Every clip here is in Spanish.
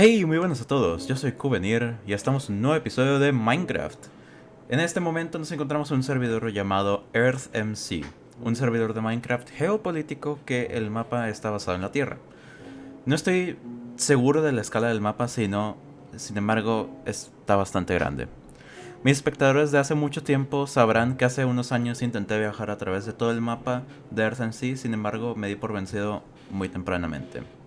Hey, muy buenas a todos, yo soy Kuvenir y estamos en un nuevo episodio de Minecraft. En este momento nos encontramos en un servidor llamado EarthMC, un servidor de Minecraft geopolítico que el mapa está basado en la Tierra. No estoy seguro de la escala del mapa, sino, sin embargo, está bastante grande. Mis espectadores de hace mucho tiempo sabrán que hace unos años intenté viajar a través de todo el mapa de EarthMC, sin embargo me di por vencido muy tempranamente.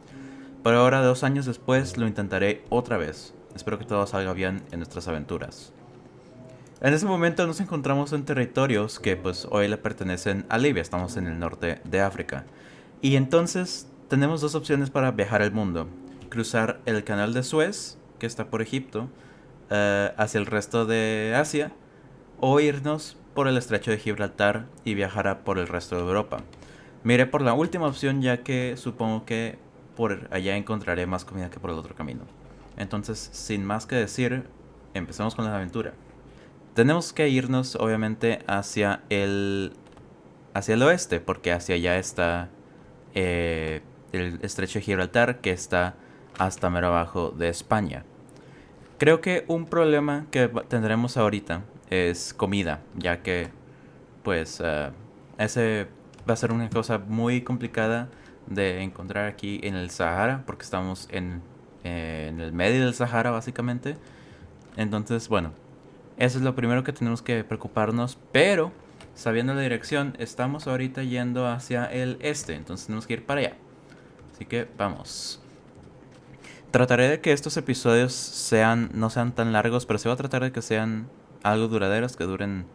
Pero ahora, dos años después, lo intentaré otra vez. Espero que todo salga bien en nuestras aventuras. En ese momento nos encontramos en territorios que pues hoy le pertenecen a Libia, estamos en el norte de África. Y entonces tenemos dos opciones para viajar al mundo. Cruzar el canal de Suez, que está por Egipto, eh, hacia el resto de Asia, o irnos por el estrecho de Gibraltar y viajar por el resto de Europa. Miré por la última opción ya que supongo que por allá encontraré más comida que por el otro camino. Entonces, sin más que decir, empecemos con la aventura. Tenemos que irnos, obviamente, hacia el, hacia el oeste, porque hacia allá está eh, el estrecho de Gibraltar, que está hasta mero abajo de España. Creo que un problema que tendremos ahorita es comida, ya que, pues, uh, ese va a ser una cosa muy complicada de encontrar aquí en el Sahara, porque estamos en, en el medio del Sahara básicamente. Entonces, bueno, eso es lo primero que tenemos que preocuparnos, pero sabiendo la dirección, estamos ahorita yendo hacia el este, entonces tenemos que ir para allá. Así que vamos. Trataré de que estos episodios sean no sean tan largos, pero sí voy a tratar de que sean algo duraderos, que duren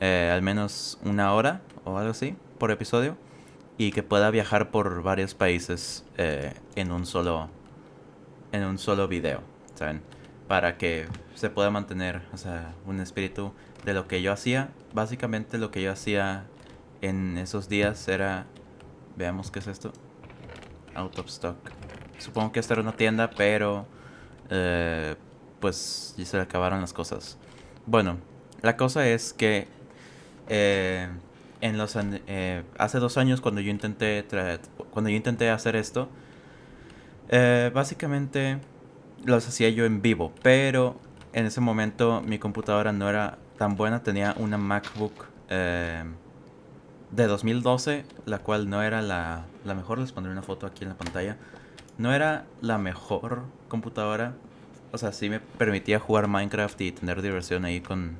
eh, al menos una hora o algo así por episodio y que pueda viajar por varios países eh, en un solo en un solo video, ¿saben? Para que se pueda mantener, o sea, un espíritu de lo que yo hacía. Básicamente lo que yo hacía en esos días era veamos qué es esto. Out of stock. Supongo que esta era una tienda, pero eh, pues ya se le acabaron las cosas. Bueno, la cosa es que eh, en los eh, hace dos años cuando yo intenté cuando yo intenté hacer esto eh, básicamente los hacía yo en vivo pero en ese momento mi computadora no era tan buena tenía una MacBook eh, de 2012 la cual no era la, la mejor les pondré una foto aquí en la pantalla no era la mejor computadora o sea sí me permitía jugar Minecraft y tener diversión ahí con,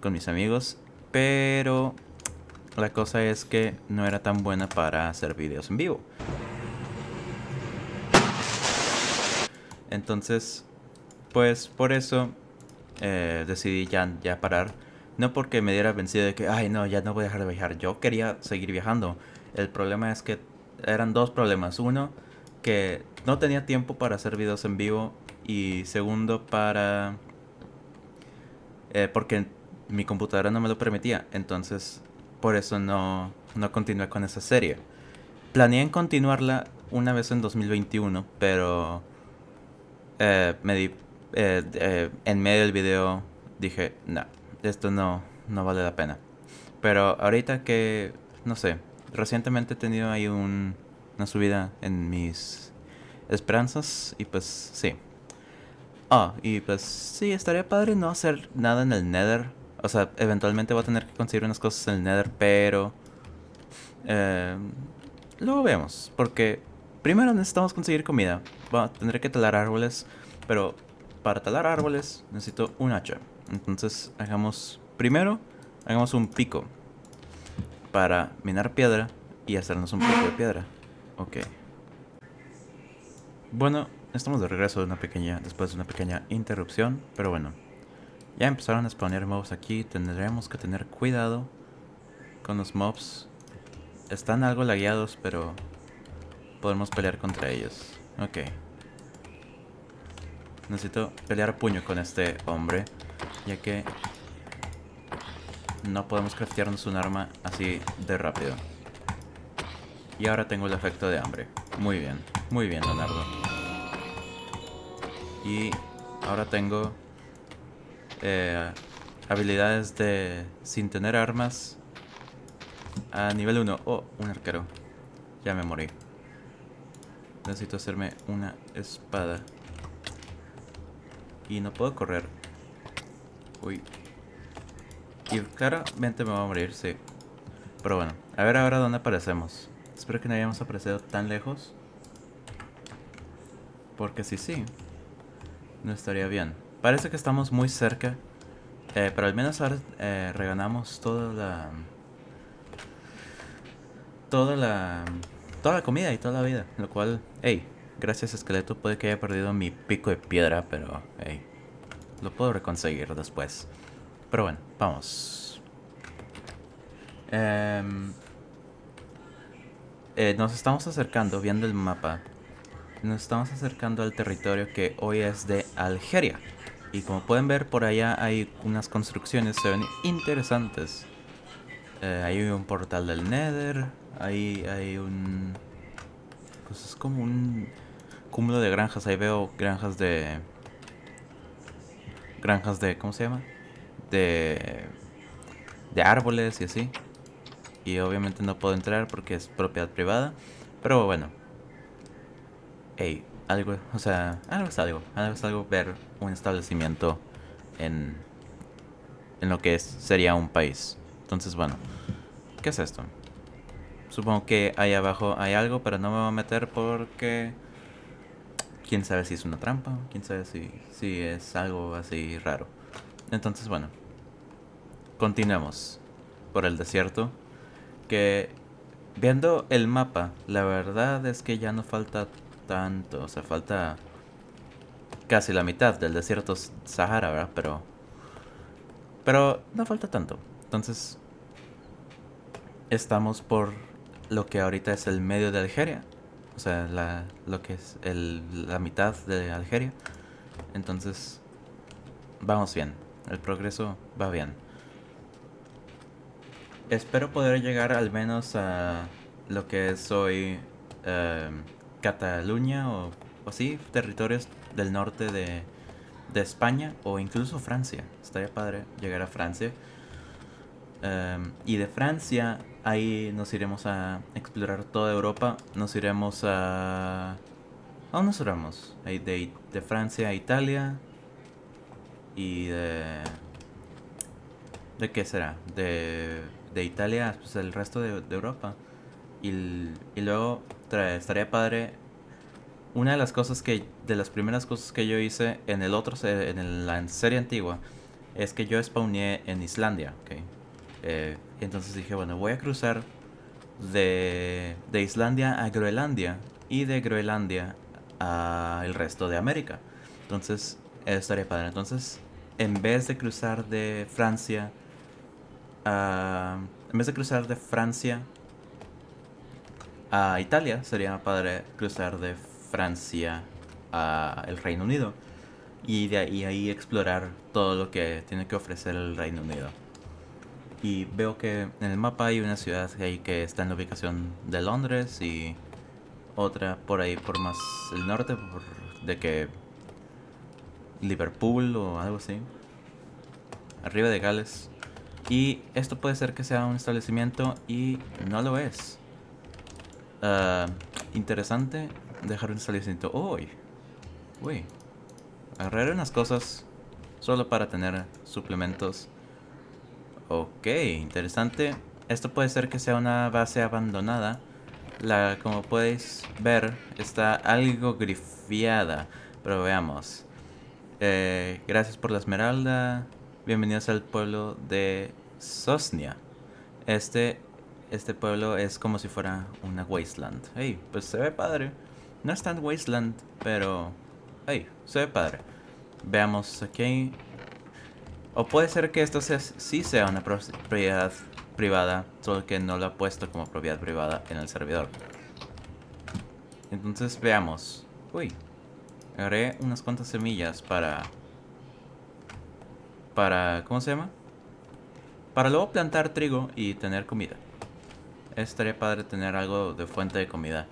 con mis amigos pero la cosa es que no era tan buena para hacer videos en vivo. Entonces, pues por eso eh, decidí ya, ya parar. No porque me diera vencido de que, ay no, ya no voy a dejar de viajar. Yo quería seguir viajando. El problema es que eran dos problemas. Uno, que no tenía tiempo para hacer videos en vivo. Y segundo, para... Eh, porque mi computadora no me lo permitía. Entonces por eso no, no continué con esa serie. Planeé en continuarla una vez en 2021, pero eh, me di, eh, eh, en medio del video dije, no, esto no, no vale la pena. Pero ahorita que, no sé, recientemente he tenido ahí un, una subida en mis esperanzas y pues sí. Ah, y pues sí, estaría padre no hacer nada en el Nether o sea, eventualmente voy a tener que conseguir unas cosas en el Nether, pero... Eh, luego vemos, porque primero necesitamos conseguir comida. tendré que talar árboles, pero para talar árboles necesito un hacha. Entonces hagamos... Primero, hagamos un pico para minar piedra y hacernos un poco de piedra. Ok. Bueno, estamos de regreso de una pequeña, después de una pequeña interrupción, pero bueno. Ya empezaron a spawnear mobs aquí. Tendremos que tener cuidado con los mobs. Están algo lagueados, pero podemos pelear contra ellos. Ok. Necesito pelear puño con este hombre, ya que no podemos craftearnos un arma así de rápido. Y ahora tengo el efecto de hambre. Muy bien, muy bien, Leonardo. Y ahora tengo eh, habilidades de sin tener armas a nivel 1. Oh, un arquero. Ya me morí. Necesito hacerme una espada. Y no puedo correr. Uy. Y claramente me va a morir, sí. Pero bueno, a ver ahora dónde aparecemos. Espero que no hayamos aparecido tan lejos. Porque si sí, no estaría bien. Parece que estamos muy cerca. Eh, pero al menos ahora eh, reganamos toda la... Toda la... Toda la comida y toda la vida. Lo cual, hey, gracias esqueleto puede que haya perdido mi pico de piedra, pero hey, lo puedo reconseguir después. Pero bueno, vamos. Em, eh, nos estamos acercando, viendo el mapa. Nos estamos acercando al territorio que hoy es de Algeria. Y como pueden ver, por allá hay unas construcciones, se ven interesantes. Eh, hay un portal del Nether, ahí hay un... Pues es como un cúmulo de granjas, ahí veo granjas de... Granjas de... ¿cómo se llama? De... De árboles y así. Y obviamente no puedo entrar porque es propiedad privada. Pero bueno. Hey, algo, o sea, algo es algo. Algo es algo ver un establecimiento en, en lo que es, sería un país. Entonces, bueno, ¿qué es esto? Supongo que ahí abajo hay algo, pero no me voy a meter porque... Quién sabe si es una trampa, quién sabe si, si es algo así raro. Entonces, bueno, continuemos por el desierto. Que viendo el mapa, la verdad es que ya no falta tanto, o sea, falta casi la mitad del desierto Sahara, ¿verdad? Pero, pero no falta tanto. Entonces, estamos por lo que ahorita es el medio de Algeria. O sea, la, lo que es el, la mitad de Algeria. Entonces, vamos bien. El progreso va bien. Espero poder llegar al menos a lo que es hoy eh, Cataluña o, así, territorios del norte de, de, España o incluso Francia. Estaría padre llegar a Francia. Um, y de Francia, ahí nos iremos a explorar toda Europa. Nos iremos a... ¿A dónde nos iremos? De, de Francia a Italia. Y de... ¿De qué será? De, de Italia, pues el resto de, de Europa. Y, y luego estaría padre. Una de las cosas que, de las primeras cosas que yo hice en el otro, en la serie antigua, es que yo spawné en Islandia, ¿ok? Eh, entonces dije, bueno, voy a cruzar de, de Islandia a Groenlandia y de Groenlandia a el resto de América. Entonces, estaría padre. Entonces, en vez de cruzar de Francia. En vez de cruzar de Francia a Italia, sería padre cruzar de Francia a el Reino Unido y de ahí, ahí explorar todo lo que tiene que ofrecer el Reino Unido. Y veo que en el mapa hay una ciudad ahí que está en la ubicación de Londres y otra por ahí por más el norte, de que Liverpool o algo así. Arriba de Gales. Y esto puede ser que sea un establecimiento y no lo es. Uh, interesante dejar un establecimiento. Uy, uy. Agarraré unas cosas solo para tener suplementos. Ok, interesante. Esto puede ser que sea una base abandonada. La, como podéis ver, está algo grifiada. Pero veamos. Eh, gracias por la esmeralda. Bienvenidos al pueblo de Sosnia. Este este pueblo es como si fuera una wasteland. Hey, pues se ve padre. No es tan wasteland, pero... Hey, se ve padre. Veamos aquí. O puede ser que esto sea, sí sea una propiedad privada, solo que no lo ha puesto como propiedad privada en el servidor. Entonces veamos. Uy, agarré unas cuantas semillas para... Para... ¿Cómo se llama? Para luego plantar trigo y tener comida estaría padre tener algo de fuente de comida.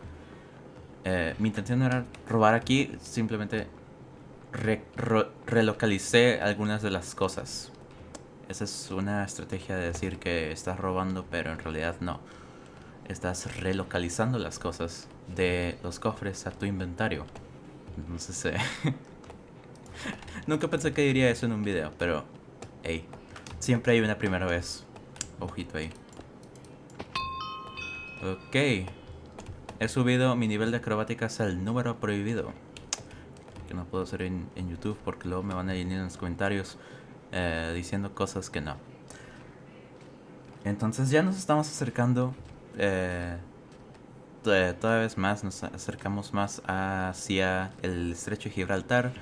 Eh, mi intención era robar aquí, simplemente relocalicé algunas de las cosas. Esa es una estrategia de decir que estás robando, pero en realidad no. Estás relocalizando las cosas de los cofres a tu inventario. Entonces, eh, Nunca pensé que diría eso en un video, pero... Hey, siempre hay una primera vez. Ojito ahí. Ok. He subido mi nivel de acrobáticas al número prohibido. Que no puedo hacer en, YouTube porque luego me van a llenar en los comentarios eh, diciendo cosas que no. Entonces ya nos estamos acercando. Eh, toda vez más nos acercamos más hacia el estrecho de Gibraltar.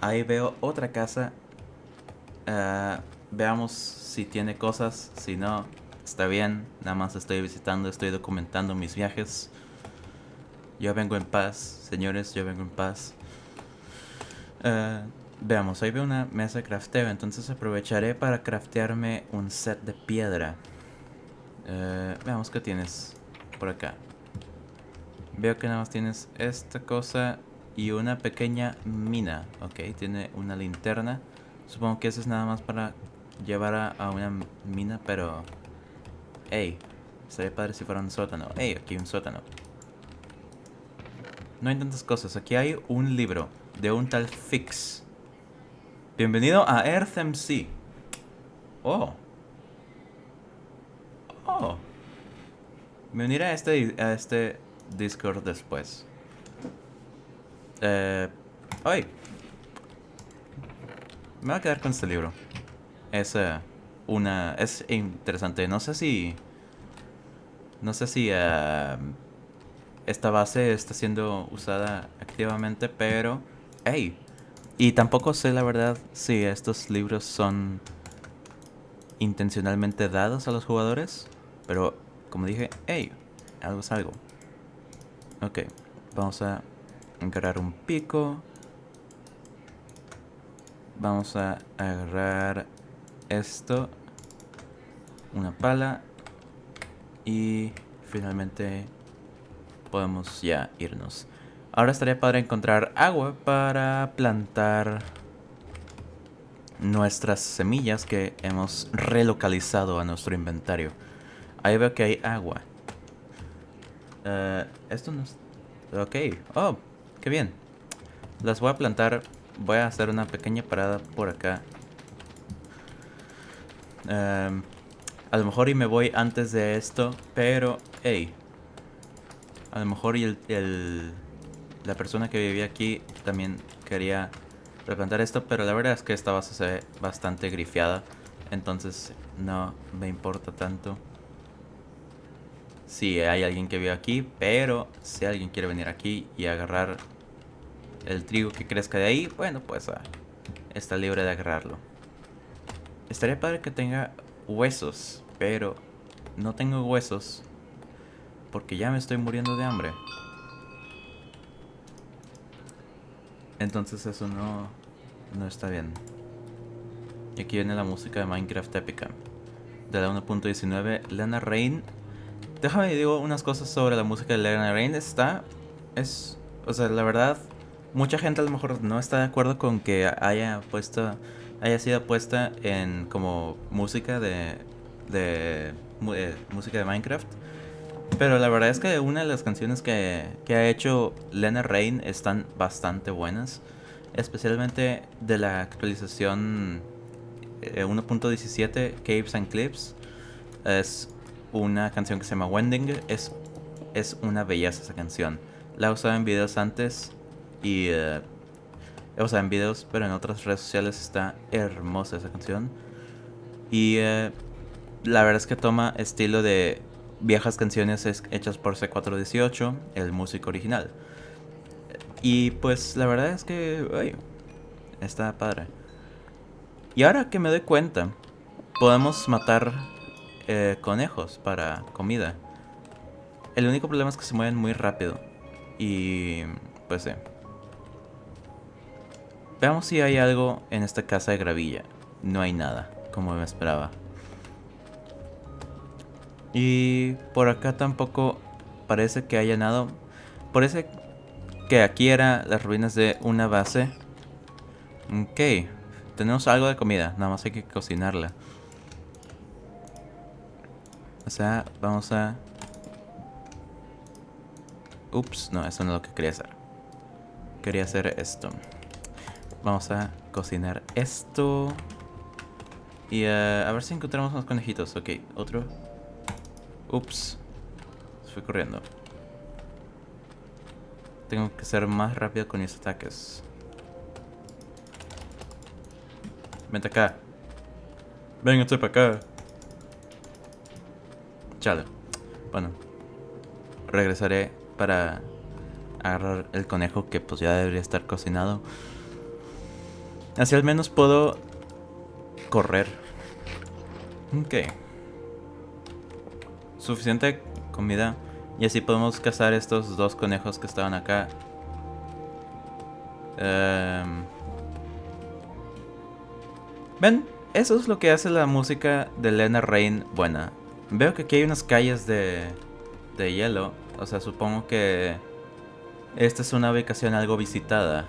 Ahí veo otra casa. Eh, veamos si tiene cosas. Si no, está bien. Nada más estoy visitando, estoy documentando mis viajes. Yo vengo en paz, señores, yo vengo en paz. Eh, veamos, ahí veo una mesa de crafteo, entonces aprovecharé para craftearme un set de piedra. Eh, veamos qué tienes por acá. Veo que nada más tienes esta cosa y una pequeña mina. Ok, tiene una linterna. Supongo que eso es nada más para llevar a, una mina, pero... Ey, sería padre si fuera un sótano. Ey, aquí un sótano. No hay tantas cosas. Aquí hay un libro de un tal Fix. Bienvenido a EarthMC. Oh. Oh. Me uniré a este, a este Discord después. Eh, hoy. Me voy a quedar con este libro. Es eh, una... Es interesante. No sé si... No sé si... Uh, esta base está siendo usada activamente, pero... ¡Hey! Y tampoco sé la verdad si estos libros son intencionalmente dados a los jugadores, pero como dije, ¡hey! Algo es algo. Ok, vamos a agarrar un pico. Vamos a agarrar esto. Una pala. Y finalmente podemos ya irnos. Ahora estaría padre encontrar agua para plantar nuestras semillas que hemos relocalizado a nuestro inventario. Ahí veo que hay agua. Uh, esto no es... Ok. Oh, qué bien. Las voy a plantar. Voy a hacer una pequeña parada por acá. Um, a lo mejor y me voy antes de esto, pero... Hey, a lo mejor y el, la persona que vivía aquí también quería replantar esto, pero la verdad es que esta base se ve bastante grifiada, entonces no me importa tanto si hay alguien que vive aquí, pero si alguien quiere venir aquí y agarrar el trigo que crezca de ahí, bueno, pues ah, está libre de agarrarlo. Estaría padre que tenga huesos, pero no tengo huesos porque ya me estoy muriendo de hambre. Entonces eso no, no está bien. Y aquí viene la música de Minecraft épica. De la 1.19, Lena Rain. Déjame digo unas cosas sobre la música de Lena Rain. Está... Es... O sea, la verdad... Mucha gente a lo mejor no está de acuerdo con que haya puesto... Haya sido puesta en como música de... De... Eh, música de Minecraft. Pero la verdad es que una de las canciones que, ha hecho Lena Rain están bastante buenas. Especialmente de la actualización 1.17 eh, Caves and Clips. Es una canción que se llama Wending. Es, es una belleza esa canción. La he usado en videos antes y... Eh, he usado en videos, pero en otras redes sociales está hermosa esa canción. Y eh, la verdad es que toma estilo de viejas canciones hechas por C418, el músico original. Y pues la verdad es que, está padre. Y ahora que me doy cuenta, podemos matar eh, conejos para comida. El único problema es que se mueven muy rápido. Y pues sí. Veamos si hay algo en esta casa de gravilla. No hay nada, como me esperaba. Y por acá tampoco parece que haya nada. Parece que aquí eran las ruinas de una base. Ok, tenemos algo de comida, nada más hay que cocinarla. O sea, vamos a... Ups, no, eso no es lo que quería hacer. Quería hacer esto. Vamos a cocinar esto. Y eh, a ver si encontramos unos conejitos. Ok, otro. Ups. Fue corriendo. Tengo que ser más rápido con mis ataques. Vente acá. Venga, estoy para acá. Chale. Bueno. Regresaré para agarrar el conejo que pues ya debería estar cocinado. Así al menos puedo correr. Ok. Suficiente comida. Y así podemos cazar estos dos conejos que estaban acá. Em, Ven, eso es lo que hace la música de Lena Rain buena. Veo que aquí hay unas calles de, de hielo. O sea, supongo que esta es una ubicación algo visitada.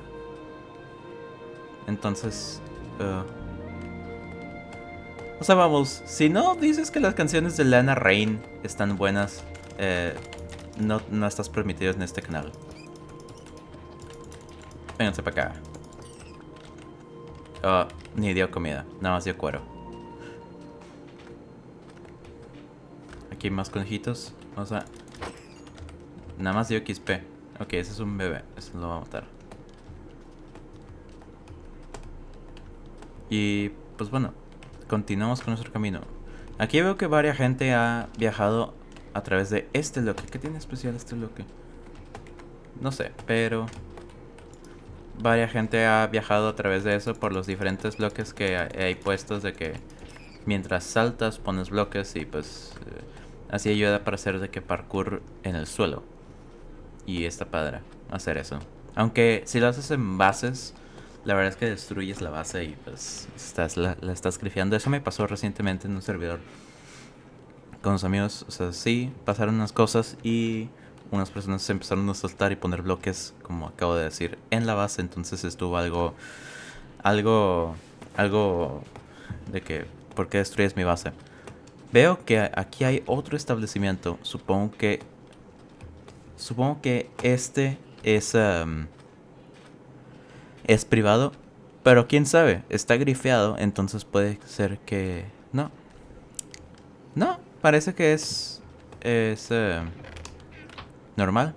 Entonces... Uh, o sea, vamos, si no dices que las canciones de Lana Rain están buenas, eh, no, no estás permitido en este canal. Vénganse para acá. Oh, ni dio comida, nada más dio cuero. Aquí más conejitos. Vamos a... Nada más dio XP. Ok, ese es un bebé. Eso lo va a matar. Y pues bueno, continuamos con nuestro camino. Aquí veo que varias gente ha viajado a través de este bloque. ¿Qué tiene especial este bloque? No sé, pero... Varias gente ha viajado a través de eso por los diferentes bloques que hay puestos de que mientras saltas pones bloques y pues eh, así ayuda para hacer de que parkour en el suelo. Y está padre hacer eso. Aunque si lo haces en bases, la verdad es que destruyes la base y pues estás, la, estás grifeando. Eso me pasó recientemente en un servidor con los amigos. O sea, sí, pasaron unas cosas y unas personas se empezaron a soltar y poner bloques, como acabo de decir, en la base. Entonces estuvo algo, algo, algo de que, ¿por qué destruyes mi base? Veo que aquí hay otro establecimiento. Supongo que, supongo que este es... Um, es privado, pero quién sabe, está grifeado, entonces puede ser que... No. No, parece que es... Es... Eh, normal.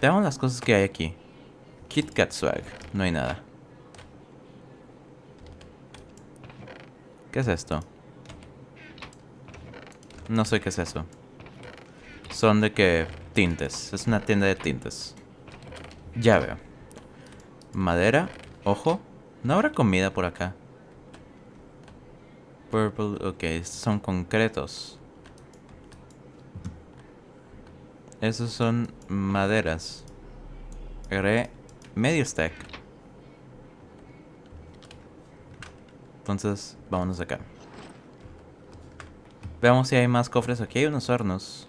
Veamos las cosas que hay aquí. KitKat Swag, no hay nada. ¿Qué es esto? No sé qué es eso. Son de que tintes. Es una tienda de tintes. Ya veo. Madera. Ojo. No habrá comida por acá. Purple. Ok, son concretos. Esos son maderas. Agarré medio stack. Entonces, vámonos acá. Veamos si hay más cofres. Aquí hay unos hornos.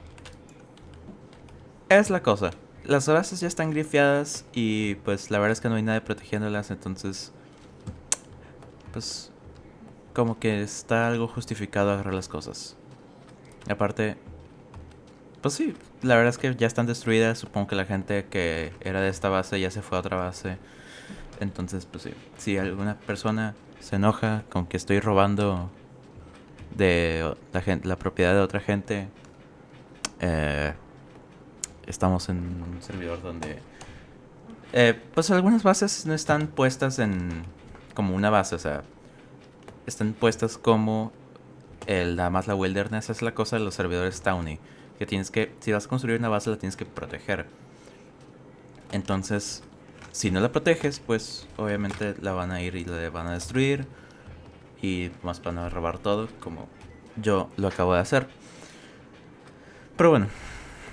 Es la cosa las bases ya están grifeadas y pues la verdad es que no hay nadie protegiéndolas, entonces pues como que está algo justificado agarrar las cosas. aparte, pues sí, la verdad es que ya están destruidas, supongo que la gente que era de esta base ya se fue a otra base. Entonces, pues sí, si alguna persona se enoja con que estoy robando de la, gente, la propiedad de otra gente, eh, estamos en un servidor donde... Eh, pues algunas bases no están puestas en... como una base, o sea... Están puestas como... El, nada más la wilderness es la cosa de los servidores Towny. Que tienes que... Si vas a construir una base la tienes que proteger. Entonces... Si no la proteges, pues obviamente la van a ir y la van a destruir. Y más van a robar todo, como yo lo acabo de hacer. Pero bueno,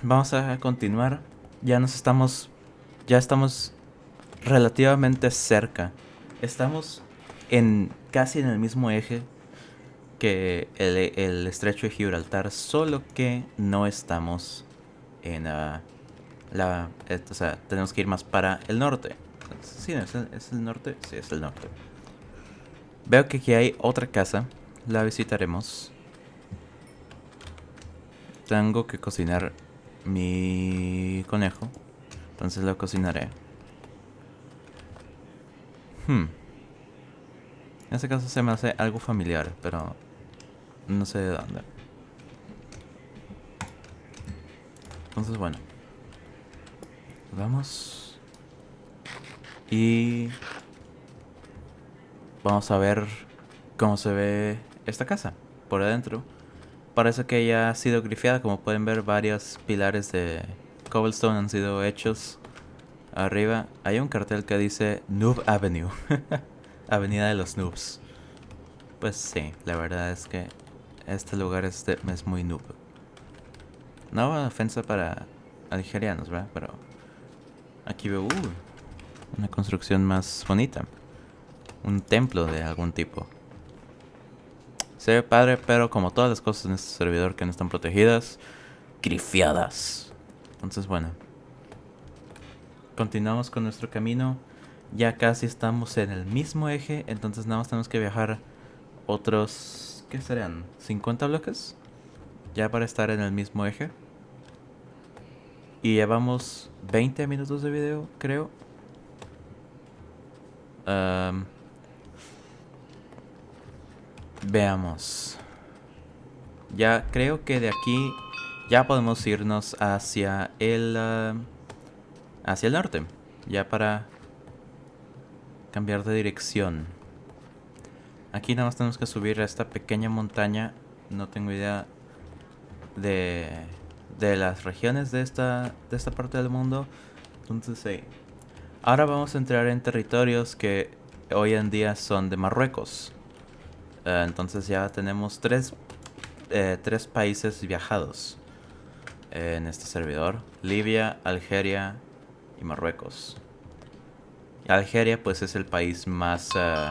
vamos a continuar. Ya nos estamos. Ya estamos relativamente cerca. Estamos en casi en el mismo eje que el, estrecho de Gibraltar, solo que no estamos en uh, la. o sea, tenemos que ir más para el norte. Sí, ¿es el, ¿es el norte? Sí, es el norte. Veo que aquí hay otra casa. La visitaremos. Tengo que cocinar mi conejo. Entonces lo cocinaré. Hmm. En este caso se me hace algo familiar, pero no sé de dónde. Entonces, bueno. Vamos. Y... Vamos a ver cómo se ve esta casa por adentro. Parece que ya ha sido grifeada, como pueden ver varios pilares de cobblestone han sido hechos. Arriba hay un cartel que dice Noob Avenue, Avenida de los Noobs. Pues sí, la verdad es que este lugar es, es muy noob. No ofensa para algerianos, ¿verdad? Pero aquí veo uh, una construcción más bonita. Un templo de algún tipo. Se ve padre, pero como todas las cosas en este servidor que no están protegidas, grifiadas. Entonces, bueno. Continuamos con nuestro camino. Ya casi estamos en el mismo eje, entonces nada más tenemos que viajar otros, ¿qué serían? ¿50 bloques? Ya para estar en el mismo eje. Y llevamos 20 minutos de video, creo. Veamos. Ya creo que de aquí ya podemos irnos hacia el... hacia el norte. Ya para cambiar de dirección. Aquí nada más tenemos que subir a esta pequeña montaña. No tengo idea de, de las regiones de esta, de esta parte del mundo. Entonces, sí. Ahora vamos a entrar en territorios que hoy en día son de Marruecos. Eh, entonces ya tenemos tres, eh, tres países viajados en este servidor. Libia, Algeria y Marruecos. Algeria pues es el país más... Eh,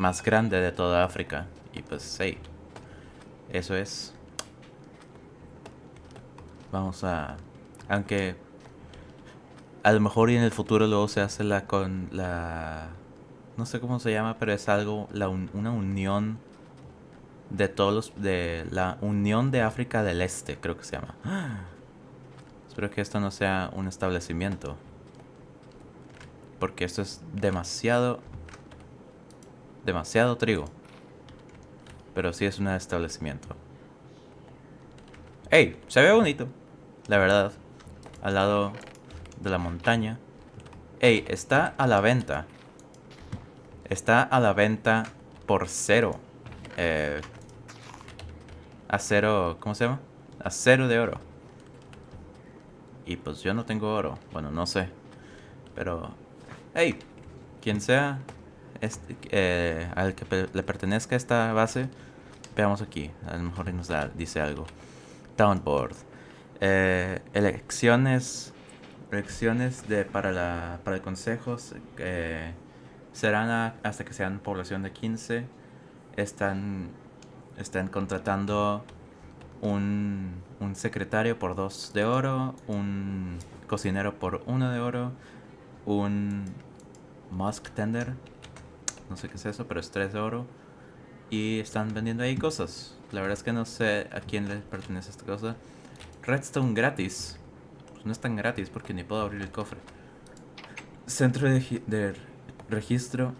más grande de toda África. Y pues sí, eso es. Vamos a... Aunque a lo mejor y en el futuro luego se hace la con la... No sé cómo se llama, pero es algo, la una unión de todos los... De la Unión de África del Este, creo que se llama. Espero que esto no sea un establecimiento. Porque esto es demasiado demasiado trigo. Pero sí es un establecimiento. ¡Ey! Se ve bonito. La verdad. Al lado de la montaña. ¡Ey! Está a la venta. Está a la venta por cero. Eh, a cero... ¿Cómo se llama? A cero de oro. Y pues yo no tengo oro. Bueno, no sé. Pero... ¡Ey! Quien sea este, eh, al que le pertenezca esta base, veamos aquí, a lo mejor nos da, dice algo. Downboard. Eh, elecciones elecciones de, para, la, para el consejo eh, serán hasta que sean población de 15. Están, están contratando un, un secretario por 2 de oro, un cocinero por 1 de oro, un musk tender no sé qué es eso, pero es 3 de oro. Y están vendiendo ahí cosas. La verdad es que no sé a quién le pertenece esta cosa. Redstone gratis. Pues no es tan gratis porque ni puedo abrir el cofre. Centro de, registro.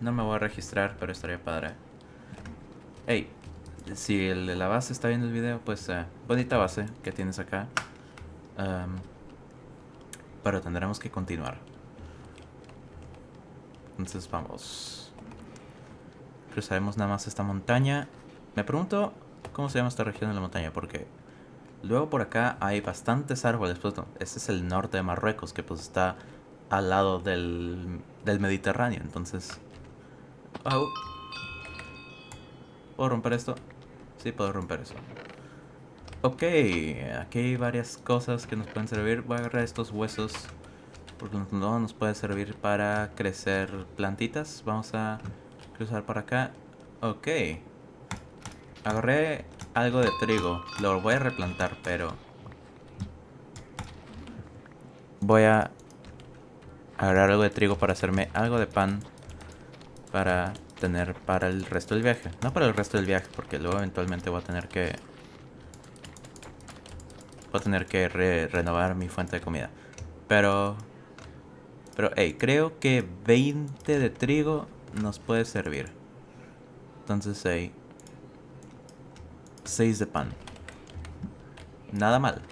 No me voy a registrar, pero estaría padre. Hey, si el de la base está viendo el video, pues uh, bonita base que tienes acá. pero tendremos que continuar. Entonces vamos. Cruzaremos nada más esta montaña. Me pregunto cómo se llama esta región de la montaña, porque luego por acá hay bastantes árboles. Pues este es el norte de Marruecos, que pues está al lado del, del Mediterráneo. Entonces... ¿Puedo romper esto? Sí, puedo romper eso. Ok, aquí hay varias cosas que nos pueden servir. Voy a agarrar estos huesos porque no nos puede servir para crecer plantitas. Vamos a cruzar por acá. Ok. Agarré algo de trigo. Lo voy a replantar, pero... Voy a agarrar algo de trigo para hacerme algo de pan. Para tener para el resto del viaje. No para el resto del viaje, porque luego eventualmente voy a tener que... Voy a tener que renovar mi fuente de comida. Pero pero, hey, creo que 20 de trigo nos puede servir. Entonces hay 6 de pan. Nada mal.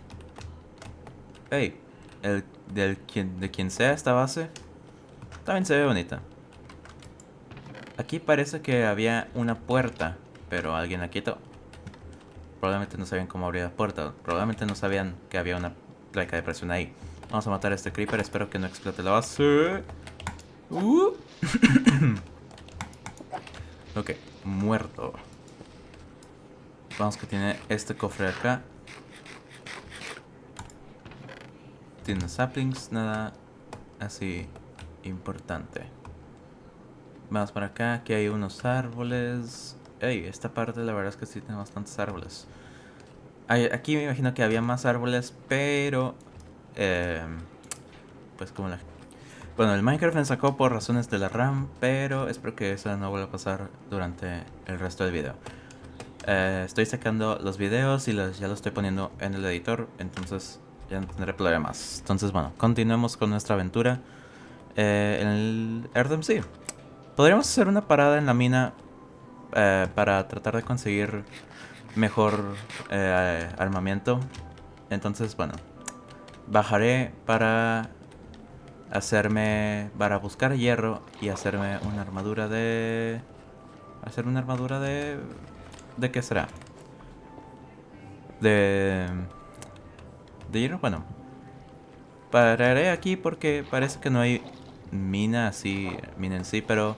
Hey, el, del, quien, de quien sea esta base, también se ve bonita. Aquí parece que había una puerta, pero alguien la quitó. Probablemente no sabían cómo abrir la puerta. Probablemente no sabían que había una placa de presión ahí. Vamos a matar a este creeper. Espero que no explote la base. Uh. ok, muerto. Vamos que tiene este cofre acá. Tiene saplings, nada así importante. Vamos para acá, aquí hay unos árboles. Ey, esta parte la verdad es que sí tiene bastantes árboles. aquí me imagino que había más árboles, pero... Em, pues como la... Bueno, el Minecraft me sacó por razones de la RAM, pero espero que eso no vuelva a pasar durante el resto del video. Eh, estoy sacando los videos y los, ya los estoy poniendo en el editor, entonces ya no tendré problemas. Entonces bueno, continuemos con nuestra aventura eh, en el RDMC. Podríamos hacer una parada en la mina eh, para tratar de conseguir mejor eh, armamento. Entonces, bueno, bajaré para hacerme, para buscar hierro y hacerme una armadura de... Hacer una armadura de... ¿De qué será? De... De bueno. Pararé aquí porque parece que no hay mina así, mina en sí, pero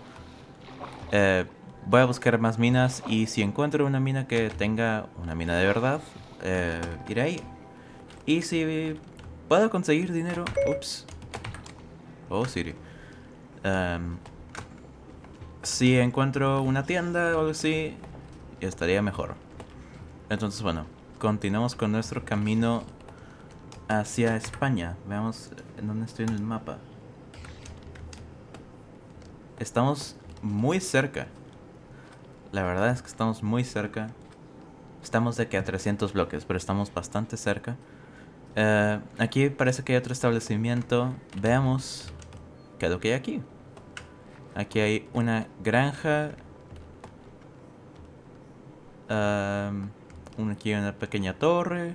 eh, voy a buscar más minas y si encuentro una mina que tenga una mina de verdad, eh, iré ahí. Y si puedo conseguir dinero, ups, oh Siri, em, si encuentro una tienda o algo así, estaría mejor. Entonces bueno, continuamos con nuestro camino hacia España. Veamos en dónde estoy en el mapa. Estamos muy cerca. La verdad es que estamos muy cerca. Estamos de que a 300 bloques, pero estamos bastante cerca. Eh, aquí parece que hay otro establecimiento. Veamos qué es lo que hay aquí. Aquí hay una granja. aquí hay una pequeña torre.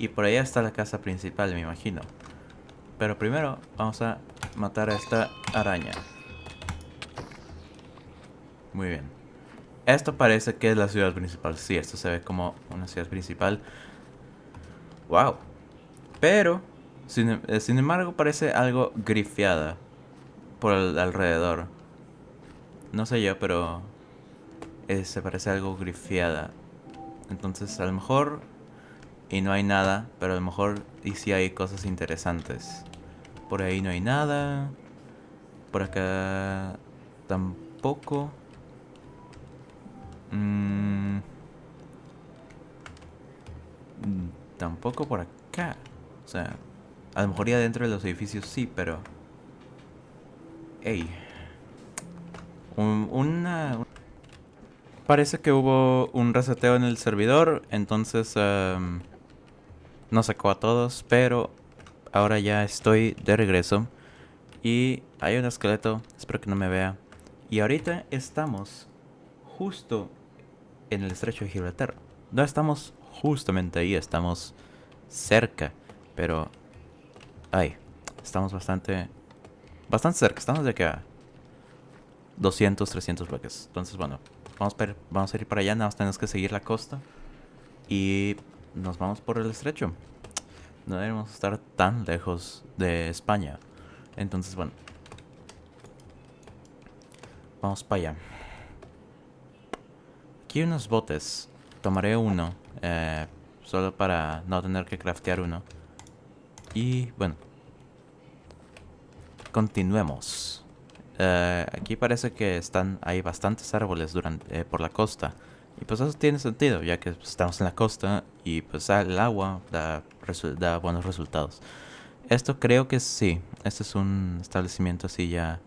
Y por allá está la casa principal, me imagino. Pero primero vamos a matar a esta araña. Muy bien. Esto parece que es la ciudad principal. Sí, esto se ve como una ciudad principal. Wow. Pero, sin, eh, embargo, parece algo grifeada por el alrededor. No sé yo, pero eh, se parece algo grifeada. Entonces, a lo mejor y no hay nada, pero a lo mejor y sí hay cosas interesantes. Por ahí no hay nada. Por acá tampoco. Mm, tampoco por acá. O sea, a lo mejor ya dentro de los edificios sí, pero... Ey. una... Parece que hubo un reseteo en el servidor, entonces... Um, no sacó a todos, pero ahora ya estoy de regreso. Y hay un esqueleto, espero que no me vea. Y ahorita estamos justo en el estrecho de Gibraltar. No estamos justamente ahí, estamos cerca, pero... Ay, estamos bastante... Bastante cerca, estamos de acá. 200, 300 bloques. Entonces, bueno, vamos vamos a ir para allá, nada más tenemos que seguir la costa. Y nos vamos por el estrecho. No debemos estar tan lejos de España. Entonces, bueno. Vamos para allá. Aquí hay unos botes. Tomaré uno. Eh, solo para no tener que craftear uno. Y bueno. Continuemos. Eh, aquí parece que están hay bastantes árboles durante, eh, por la costa. Y pues eso tiene sentido, ya que estamos en la costa y pues el agua da, da buenos resultados. Esto creo que sí. Este es un establecimiento así ya...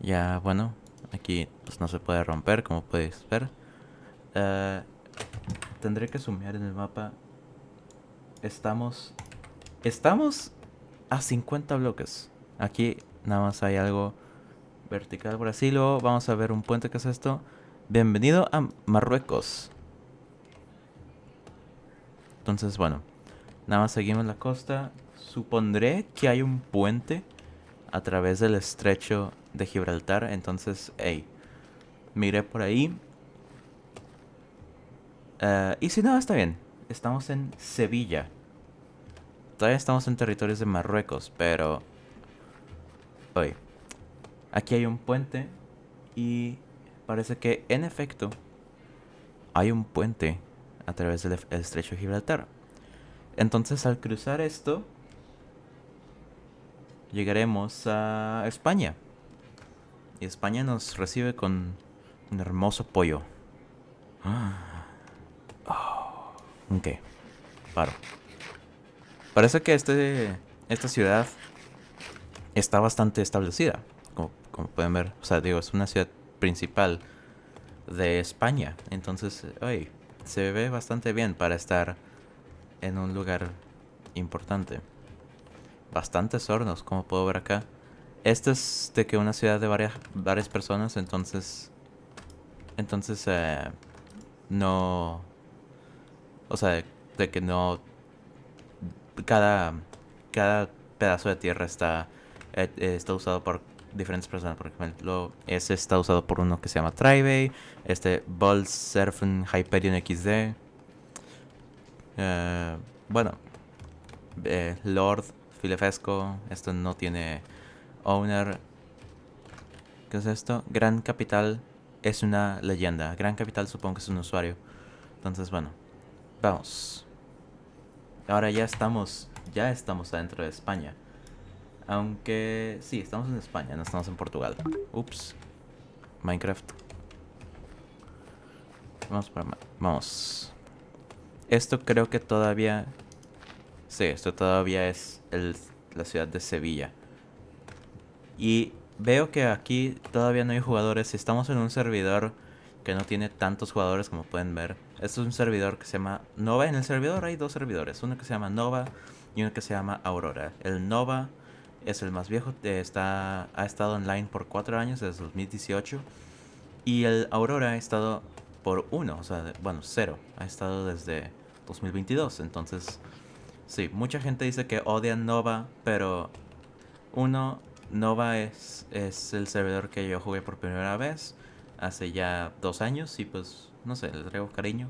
Ya, bueno, aquí pues no se puede romper, como puedes ver. Uh, tendré que sumear en el mapa. Estamos... Estamos a 50 bloques. Aquí nada más hay algo vertical por así. Luego vamos a ver un puente que es esto. Bienvenido a Marruecos. Entonces, bueno. Nada más seguimos la costa. Supondré que hay un puente a través del estrecho de Gibraltar. Entonces, hey. Miré por ahí. Eh, y si no, está bien. Estamos en Sevilla. Todavía estamos en territorios de Marruecos, pero... Oye, aquí hay un puente y parece que en efecto hay un puente a través del estrecho de Gibraltar. Entonces al cruzar esto, llegaremos a España. Y España nos recibe con un hermoso pollo. Oh, ok, paro. Parece que este, esta ciudad está bastante establecida, como, como pueden ver. O sea, digo, es una ciudad principal de España. Entonces, oye, se ve bastante bien para estar en un lugar importante. Bastantes hornos, como puedo ver acá. Este es de que una ciudad de varias, varias personas, entonces... Entonces, eh, no... O sea, de que no cada, cada pedazo de tierra está, eh, está usado por diferentes personas. Por ejemplo, ese está usado por uno que se llama Tribe, este Surfen Hyperion XD. Eh, bueno, eh, Lord Filefesco, esto no tiene owner. ¿Qué es esto? Gran Capital es una leyenda. Gran Capital supongo que es un usuario. Entonces, bueno, vamos. Ahora ya estamos, ya estamos adentro de España. Aunque sí, estamos en España, no estamos en Portugal. Ups. Minecraft. Vamos para vamos. Esto creo que todavía Sí, esto todavía es la ciudad de Sevilla. Y veo que aquí todavía no hay jugadores. Estamos en un servidor que no tiene tantos jugadores como pueden ver. Este es un servidor que se llama Nova. En el servidor hay dos servidores, uno que se llama Nova y uno que se llama Aurora. El Nova es el más viejo, eh, está, ha estado online por cuatro años, desde 2018. Y el Aurora ha estado por uno, o sea, bueno, cero. Ha estado desde 2022. Entonces, sí, mucha gente dice que odian Nova, pero uno, Nova es, es el servidor que yo jugué por primera vez hace ya dos años y pues, no sé, le traigo cariño.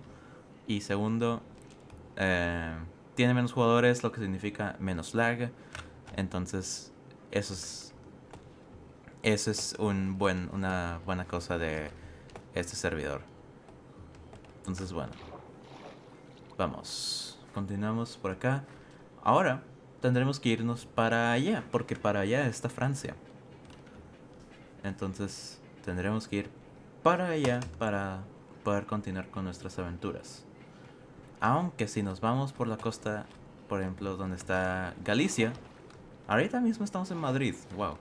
Y segundo, eh, tiene menos jugadores, lo que significa menos lag. Entonces, eso es, eso es un buen, una buena cosa de este servidor. Entonces, bueno. Vamos. Continuamos por acá. Ahora tendremos que irnos para allá, porque para allá está Francia. Entonces tendremos que ir para allá para poder continuar con nuestras aventuras. Aunque si nos vamos por la costa, por ejemplo, donde está Galicia, ahorita mismo estamos en Madrid, wow,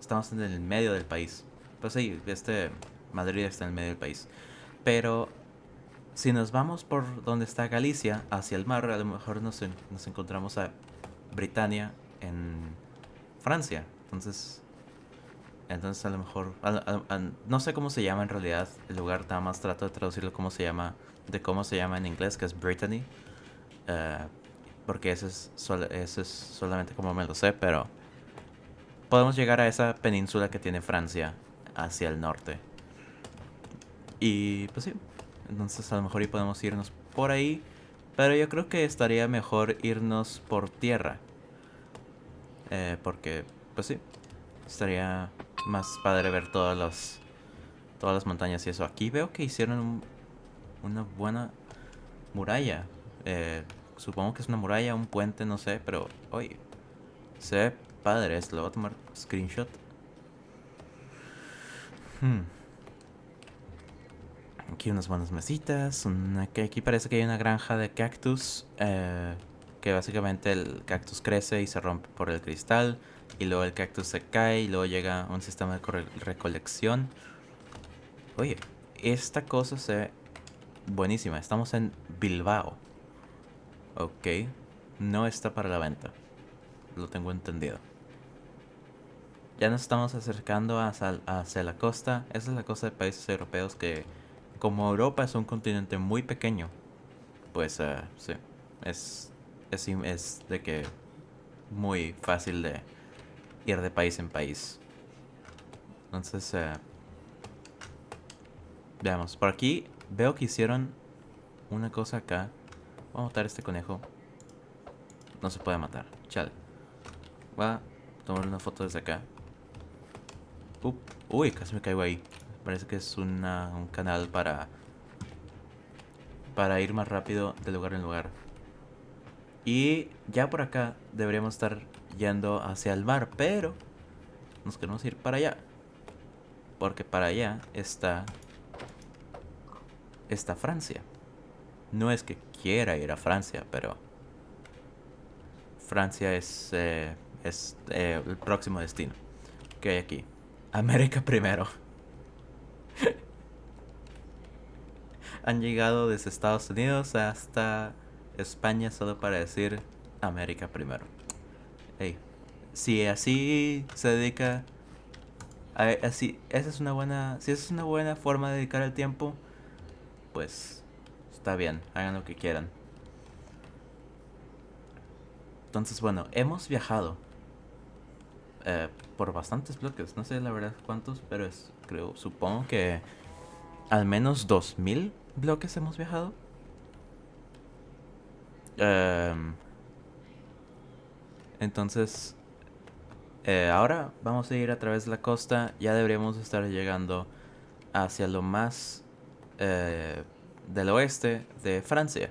estamos en el medio del país. Pues sí, este Madrid está en el medio del país. Pero si nos vamos por donde está Galicia, hacia el mar, a lo mejor nos, nos encontramos a Britania en Francia. Entonces, entonces a lo mejor, no sé cómo se llama en realidad el lugar, nada más trato de traducirlo como se llama, de cómo se llama en inglés, que es Brittany. Eh, porque ese es, es solamente como me lo sé, pero podemos llegar a esa península que tiene Francia hacia el norte. Y pues sí, entonces a lo mejor y podemos irnos por ahí, pero yo creo que estaría mejor irnos por tierra. Eh, porque, pues sí, estaría más padre ver todas las todas las montañas y eso. Aquí veo que hicieron una buena muralla. Eh, supongo que es una muralla, un puente, no sé, pero oye, se ve padre esto. Lo voy a tomar screenshot. Hmm. Aquí unas buenas mesitas. Aquí parece que hay una granja de cactus. Eh, que básicamente el cactus crece y se rompe por el cristal y luego el cactus se cae y luego llega un sistema de recolección. Oye, esta cosa se ve buenísima. Estamos en Bilbao. Ok, no está para la venta. Lo tengo entendido. ya nos estamos acercando hacia, la costa. Esa es la costa de países europeos que, como Europa es un continente muy pequeño, pues uh, sí, es, es, de que muy fácil de ir de país en país. Entonces, uh, veamos. Por aquí veo que hicieron una cosa acá. Vamos a matar a este conejo. No se puede matar. Chale. Voy a tomar una foto desde acá. uy, casi me caigo ahí. Parece que es una, un canal para... Para ir más rápido de lugar en lugar. Y ya por acá deberíamos estar yendo hacia el mar, pero nos queremos ir para allá. Porque para allá está... Está Francia. No es que quiera ir a Francia, pero... Francia es, eh, es eh, el próximo destino que hay aquí. América primero. Han llegado desde Estados Unidos hasta España solo para decir América primero. Hey, si así se dedica a, así esa es una buena si esa es una buena forma de dedicar el tiempo, pues está bien, hagan lo que quieran. Entonces, bueno, hemos viajado eh, por bastantes bloques. No sé la verdad cuántos, pero es, creo, supongo que al menos 2000 bloques hemos viajado. Em, entonces, eh, ahora vamos a ir a través de la costa. Ya deberíamos estar llegando hacia lo más eh, del oeste de Francia.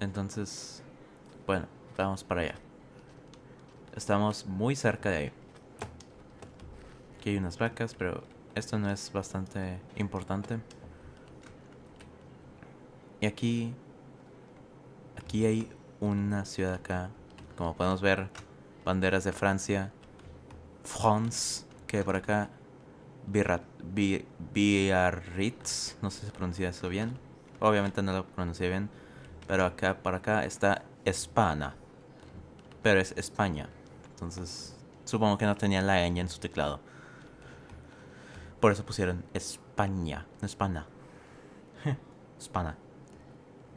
Entonces, bueno, vamos para allá. Estamos muy cerca de ahí. Aquí hay unas vacas, pero esto no es bastante importante. Y aquí... Aquí hay una ciudad acá. Como podemos ver, banderas de Francia. France, que por acá... Biarritz, no sé si se pronuncia eso bien. Obviamente no lo pronuncié bien. Pero acá, por acá está España. Pero es España. Entonces, supongo que no tenía la ñ en su teclado. Por eso pusieron España, no España. España.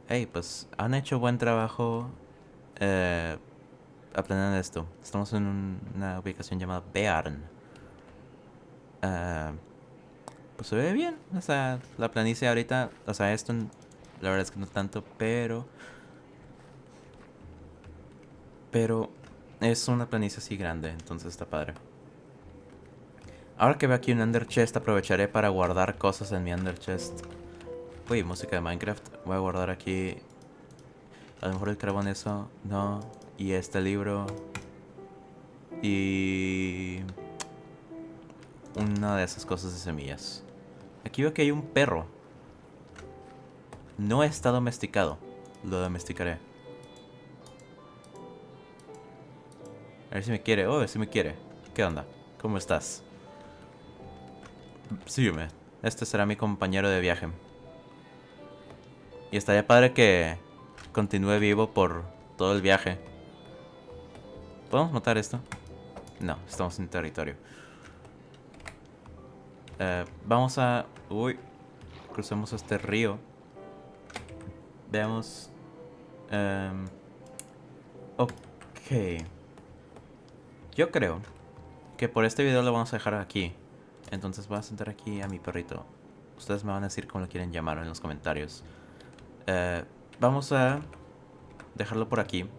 Hey, pues han hecho buen trabajo eh, aprendiendo esto. Estamos en una ubicación llamada Bearn. Eh, pues se ve bien. O sea, la planicie ahorita, o sea, esto la verdad es que no tanto, pero... Pero es una planicie así grande, entonces está padre. Ahora que veo aquí un Ender Chest, aprovecharé para guardar cosas en mi Ender Chest. Uy, música de Minecraft. Voy a guardar aquí... A lo mejor el carbón eso. No. Y este libro. Y... Una de esas cosas de semillas. Aquí veo que hay un perro. No está domesticado. Lo domesticaré. A ver si me quiere. Oh, si me quiere. ¿Qué onda? ¿Cómo estás? Sígueme. Este será mi compañero de viaje. Y estaría padre que continúe vivo por todo el viaje. ¿Podemos matar esto? No, estamos en territorio. Eh, vamos a... Uy. Crucemos este río. Veamos... Um, ok. Yo creo que por este video lo vamos a dejar aquí. Entonces voy a sentar aquí a mi perrito. Ustedes me van a decir cómo lo quieren llamar en los comentarios. Eh, vamos a dejarlo por aquí.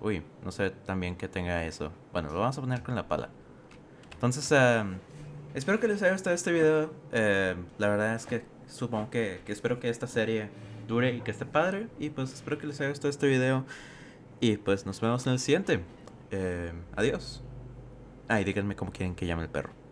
Uy, no sé también que tenga eso. Bueno, lo vamos a poner con la pala. Entonces, eh, espero que les haya gustado este video. Eh, la verdad es que supongo que, que, espero que esta serie dure y que esté padre. Y pues espero que les haya gustado este video. Y pues nos vemos en el siguiente. adiós. Ah, y díganme cómo quieren que llame el perro.